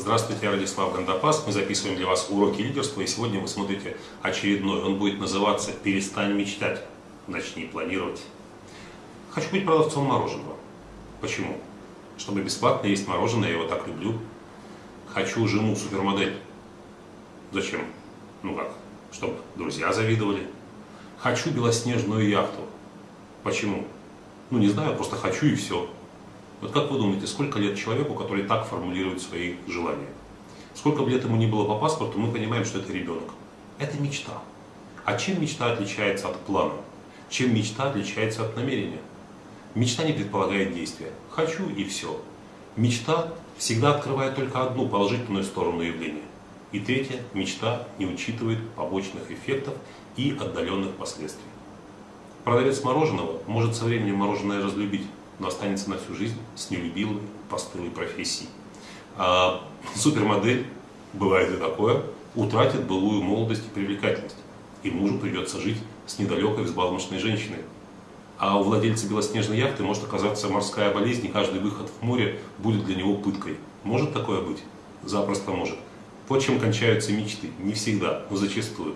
Здравствуйте, я Радислав Гандапас. Мы записываем для вас уроки лидерства, и сегодня вы смотрите очередной. Он будет называться «Перестань мечтать, начни планировать». Хочу быть продавцом мороженого. Почему? Чтобы бесплатно есть мороженое, я его так люблю. Хочу жену супермодель. Зачем? Ну как? Чтобы друзья завидовали. Хочу белоснежную яхту. Почему? Ну не знаю, просто хочу и все. Вот как вы думаете, сколько лет человеку, который так формулирует свои желания? Сколько бы лет ему ни было по паспорту, мы понимаем, что это ребенок. Это мечта. А чем мечта отличается от плана? Чем мечта отличается от намерения? Мечта не предполагает действия. Хочу и все. Мечта всегда открывает только одну положительную сторону явления. И третье, мечта не учитывает побочных эффектов и отдаленных последствий. Продавец мороженого может со временем мороженое разлюбить, но останется на всю жизнь с нелюбимой постылой профессией. А супермодель, бывает и такое, утратит былую молодость и привлекательность. И мужу придется жить с недалекой взбалмошной женщиной. А у владельца белоснежной яхты может оказаться морская болезнь, и каждый выход в море будет для него пыткой. Может такое быть? Запросто может. Вот чем кончаются мечты. Не всегда, но зачастую.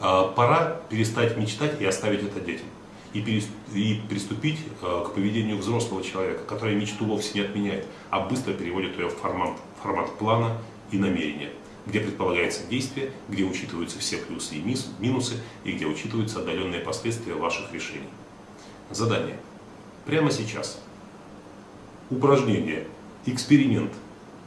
А пора перестать мечтать и оставить это детям и, и приступить э, к поведению взрослого человека, который мечту вовсе не отменяет, а быстро переводит ее в формат, формат плана и намерения, где предполагается действие, где учитываются все плюсы и минусы, и где учитываются отдаленные последствия ваших решений. Задание. Прямо сейчас. Упражнение, эксперимент,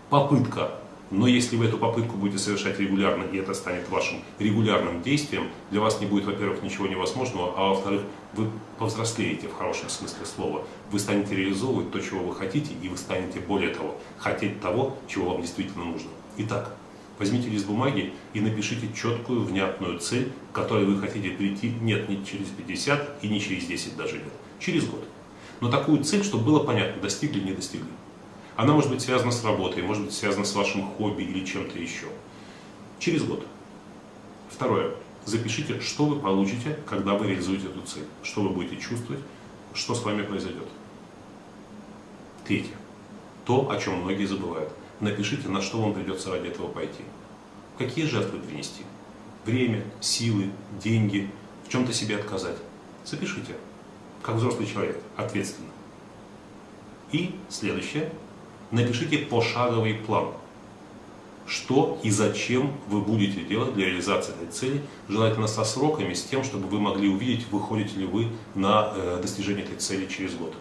попытка но если вы эту попытку будете совершать регулярно, и это станет вашим регулярным действием, для вас не будет, во-первых, ничего невозможного, а во-вторых, вы повзрослеете в хорошем смысле слова. Вы станете реализовывать то, чего вы хотите, и вы станете, более того, хотеть того, чего вам действительно нужно. Итак, возьмите лист бумаги и напишите четкую, внятную цель, к которой вы хотите прийти, нет, не через 50 и не через 10 даже лет, через год. Но такую цель, чтобы было понятно, достигли, не достигли. Она может быть связана с работой, может быть связана с вашим хобби или чем-то еще. Через год. Второе. Запишите, что вы получите, когда вы реализуете эту цель. Что вы будете чувствовать, что с вами произойдет. Третье. То, о чем многие забывают. Напишите, на что вам придется ради этого пойти. Какие жертвы принести? Время, силы, деньги, в чем-то себе отказать. Запишите, как взрослый человек, ответственно. И следующее напишите пошаговый план. Что и зачем вы будете делать для реализации этой цели, желательно со сроками, с тем, чтобы вы могли увидеть, выходите ли вы на э, достижение этой цели через год.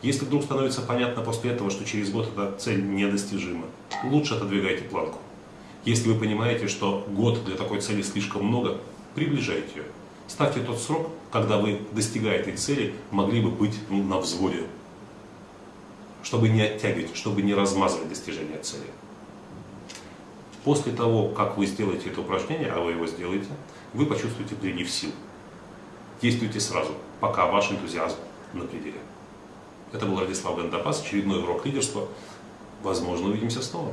Если вдруг становится понятно после этого, что через год эта цель недостижима, лучше отодвигайте планку. Если вы понимаете, что год для такой цели слишком много, приближайте ее. Ставьте тот срок, когда вы, достигая этой цели, могли бы быть ну, на взводе чтобы не оттягивать, чтобы не размазывать достижение цели. После того, как вы сделаете это упражнение, а вы его сделаете, вы почувствуете прилив сил. Действуйте сразу, пока ваш энтузиазм на пределе. Это был Радислав Гандапас, очередной урок лидерства. Возможно, увидимся снова.